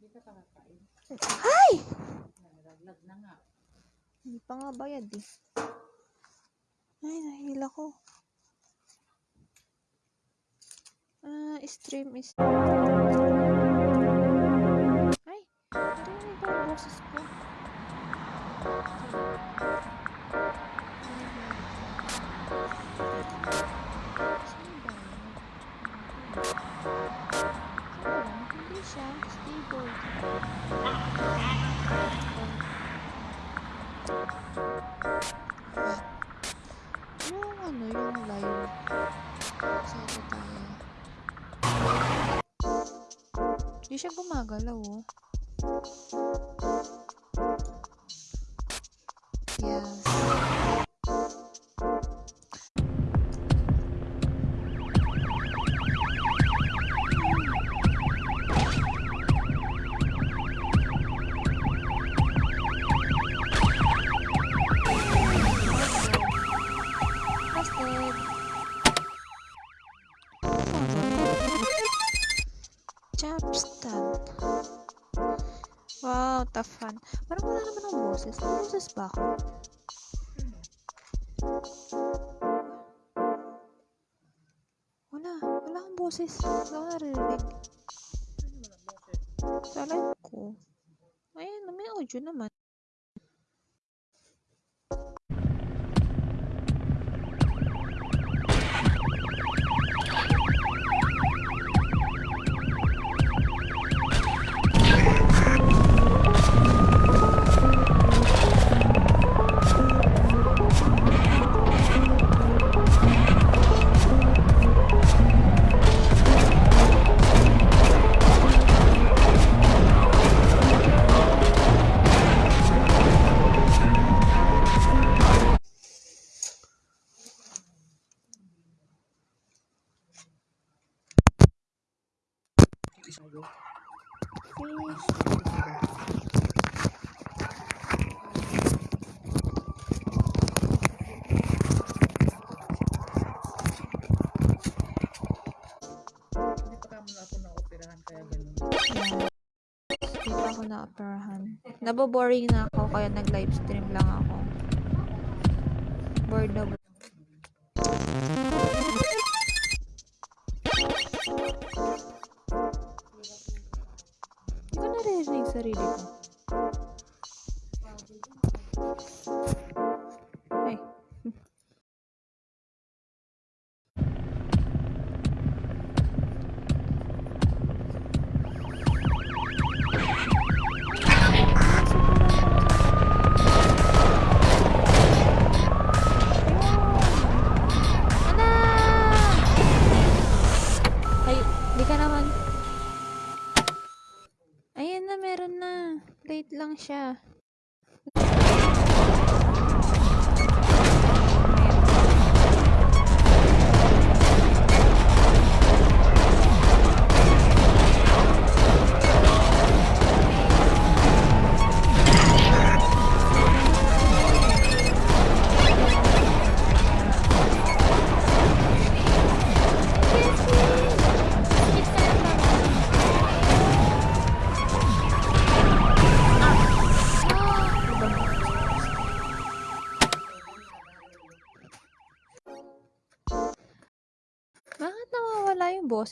Hindi ka pa kakain. Ay! Nalaglag na nga. Hindi pa nga bayad eh. Ay, nahila ko. Ah, stream is... Ay! Narinig ko ang boses ko. Saan ba? Saan ba? Hindi siya. Yung ano, yung live. Saan tayo? Hindi siya gumagalaw, oh. Yes. Chapstan. Wow, tough fun. Parang wala naman ang boses. May boses ba ako? Wala. Wala akong boses. Wala akong naririnig. Sa live ko. Ayan, may audio naman. Fish. Hindi pa kamo na ako na-operahan kaya ganun. Yan. Dito ako na-operahan. Naboboring na ako kaya nag-live stream lang ako. Bored na naririnig sarili ko. Ay. Ana! Ay, di ka naman. Ayan na, meron na. Late lang siya. voces.